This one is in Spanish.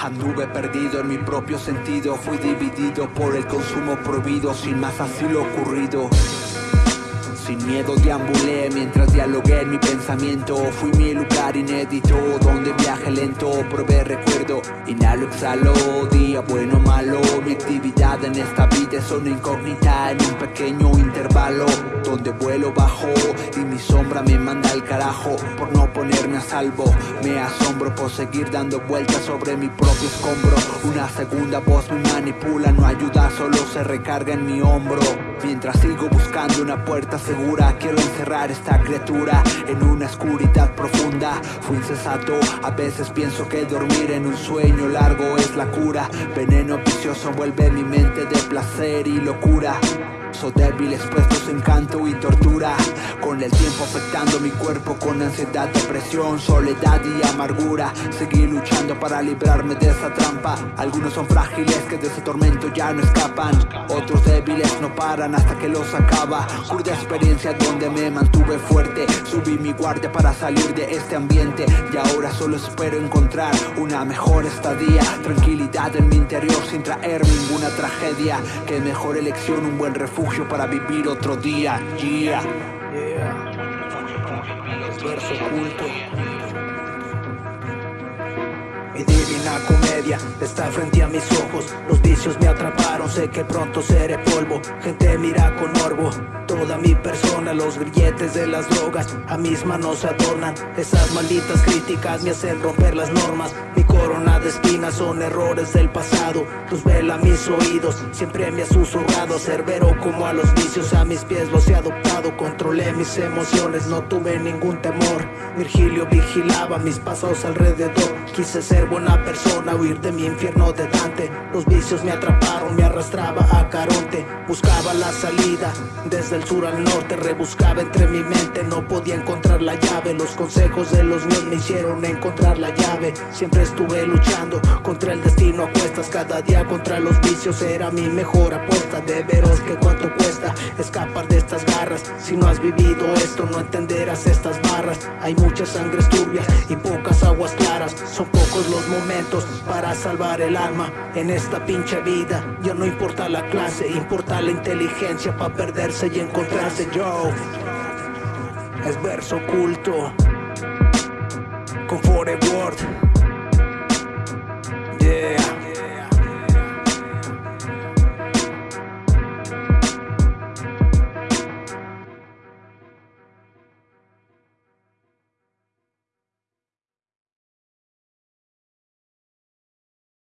Anduve perdido en mi propio sentido, fui dividido por el consumo prohibido, sin más así lo ocurrido. Sin miedo deambulé mientras dialogué mi pensamiento. Fui mi lugar inédito donde viaje lento Probé recuerdo, inhalo, exhalo. Día bueno malo Mi actividad en esta vida es una incógnita En un pequeño intervalo Donde vuelo bajo y mi sombra me manda al carajo Por no ponerme a salvo. Me asombro por seguir dando vueltas sobre mi propio escombro. Una segunda voz me manipula No ayuda, solo se recarga en mi hombro. Mientras sigo buscando una puerta segura Quiero encerrar esta criatura en una oscuridad profunda. Fui incesato, a veces pienso que dormir en un sueño largo es la cura. Veneno vicioso vuelve mi mente de placer y locura So débil expuesto su encanto y tortura. Con el tiempo afectando mi cuerpo con ansiedad, depresión, soledad y amargura. Seguí luchando para librarme de esa trampa. Algunos son frágiles que de ese tormento ya no escapan. Otros débiles no paran hasta que los acaba. Curda experiencia donde me mantuve fuerte. Subí mi guardia para salir de este ambiente. Y ahora solo espero encontrar una mejor estadía. Tranquilidad en mi interior sin traer ninguna tragedia. Que mejor elección, un buen refugio para vivir otro día. Yeah. Verso oculto. Mi divina comedia está frente a mis ojos Los vicios me atraparon, sé que pronto seré polvo Gente mira con orbo Toda mi persona, los grilletes de las drogas A mis manos adornan Esas malditas críticas me hacen romper las normas Mi corona de espinas son errores del pasado. Luz vela mis oídos, siempre me ha susurrado. Cerbero como a los vicios, a mis pies los he adoptado. Controlé mis emociones, no tuve ningún temor. Virgilio vigilaba mis pasos alrededor. Quise ser buena persona, huir de mi infierno de Dante. Los vicios me atraparon, me arrastraba a Caronte. Buscaba la salida, desde el sur al norte Rebuscaba entre mi mente, no podía encontrar la llave Los consejos de los míos me hicieron encontrar la llave. Siempre estuve luchando contra el destino a cuestas. Cada día contra los vicios era mi mejor apuesta. De veros que cuánto cuesta escapar de estas garras. Si no has vivido esto no entenderás estas barras. Hay muchas sangres turbias y pocas aguas claras. Son pocos los momentos para salvar el alma En esta pinche vida. Ya no importa la clase Importa la inteligencia para perderse y encontrarse. Yo Es verso oculto. Con Forever